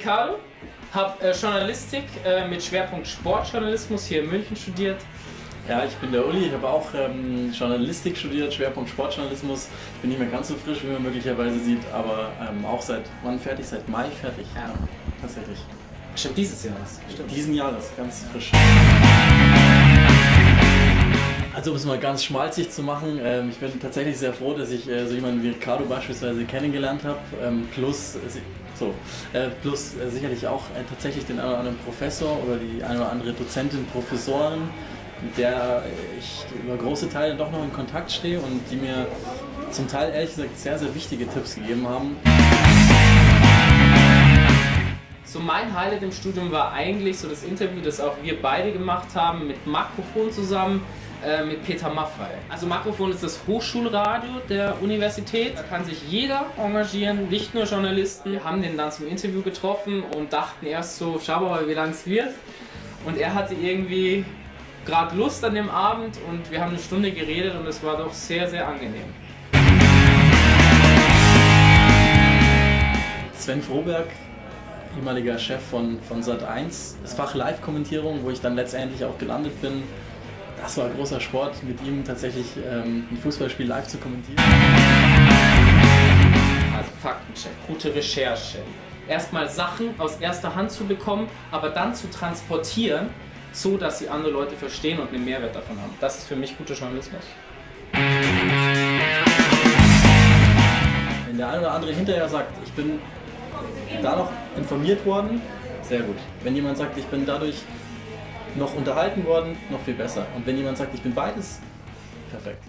Ricardo, habe äh, Journalistik äh, mit Schwerpunkt Sportjournalismus hier in München studiert. Ja, ich bin der Uli, ich habe auch ähm, Journalistik studiert, Schwerpunkt Sportjournalismus. Ich bin nicht mehr ganz so frisch, wie man möglicherweise sieht, aber ähm, auch seit wann fertig? Seit Mai fertig. Ja. tatsächlich. Stimmt, dieses Jahr. Stimmt. Diesen Jahres, ganz frisch. Um es mal ganz schmalzig zu machen, ähm, ich bin tatsächlich sehr froh, dass ich äh, so jemanden wie Ricardo beispielsweise kennengelernt habe, ähm, plus, äh, so, äh, plus äh, sicherlich auch äh, tatsächlich den einen oder anderen Professor oder die eine oder andere Dozentin, Professoren, mit der ich über große Teile doch noch in Kontakt stehe und die mir zum Teil ehrlich gesagt sehr, sehr wichtige Tipps gegeben haben. Mein Highlight im Studium war eigentlich so das Interview, das auch wir beide gemacht haben mit Makrofon zusammen äh, mit Peter Maffei. Also Makrofon ist das Hochschulradio der Universität. Da kann sich jeder engagieren, nicht nur Journalisten. Wir haben den dann zum Interview getroffen und dachten erst so, schau mal, wie lang es wird. Und er hatte irgendwie gerade Lust an dem Abend und wir haben eine Stunde geredet und es war doch sehr, sehr angenehm. Sven Froberg, ehemaliger Chef von, von Sat1, das Fach Live-Kommentierung, wo ich dann letztendlich auch gelandet bin. Das war großer Sport, mit ihm tatsächlich ähm, ein Fußballspiel live zu kommentieren. Also Faktencheck, gute Recherche. Erstmal Sachen aus erster Hand zu bekommen, aber dann zu transportieren, so dass sie andere Leute verstehen und einen Mehrwert davon haben. Das ist für mich guter Journalismus. Wenn der eine oder andere hinterher sagt, ich bin da noch informiert worden, sehr gut. Wenn jemand sagt, ich bin dadurch noch unterhalten worden, noch viel besser. Und wenn jemand sagt, ich bin beides, perfekt.